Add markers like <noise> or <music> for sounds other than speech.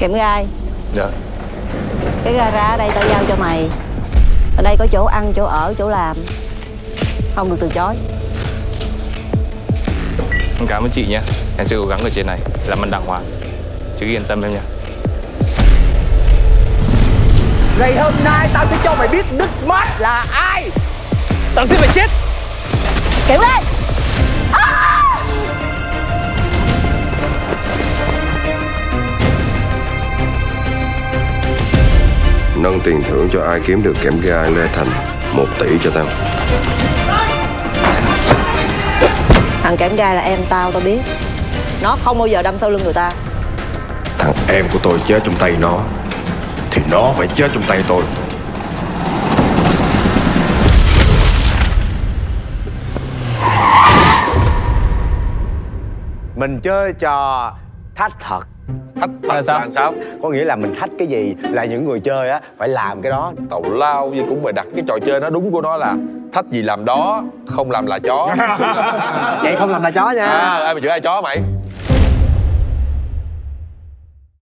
Kẹm gai. Dạ. Cái gara ở đây tao giao cho mày. Ở đây có chỗ ăn, chỗ ở, chỗ làm. Không được từ chối. Em cảm ơn chị nhé. Em sẽ cố gắng ở trên này. Làm ăn đàng hoàng. Chứ yên tâm em nha Ngày hôm nay tao sẽ cho mày biết Đức Mát là ai. Tao sẽ phải chết. Kẹm gai Nâng tiền thưởng cho ai kiếm được kẽm gai Lê Thành một tỷ cho tao. Thằng kẽm gai là em tao, tao biết. Nó không bao giờ đâm sau lưng người ta. Thằng em của tôi chết trong tay nó Thì nó phải chết trong tay tôi. Mình chơi trò thách thật Thách Là sao? là sao? Có nghĩa là mình thách cái gì là những người chơi á phải làm cái đó Tàu lao gì cũng phải đặt cái trò chơi nó đúng của nó là Thách gì làm đó, không làm là chó <laughs> Vậy không làm là chó nha À, ai mà chửi ai chó mày?